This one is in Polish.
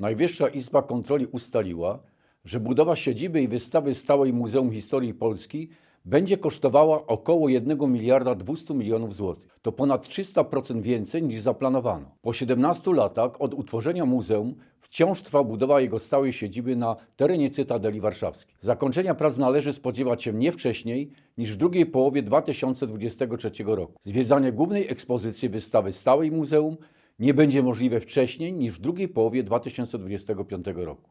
Najwyższa Izba Kontroli ustaliła, że budowa siedziby i wystawy stałej Muzeum Historii Polski będzie kosztowała około 1 miliarda 200 milionów złotych. To ponad 300% więcej niż zaplanowano. Po 17 latach od utworzenia muzeum wciąż trwa budowa jego stałej siedziby na terenie Cytadeli Warszawskiej. Zakończenia prac należy spodziewać się nie wcześniej niż w drugiej połowie 2023 roku. Zwiedzanie głównej ekspozycji wystawy stałej muzeum nie będzie możliwe wcześniej niż w drugiej połowie 2025 roku.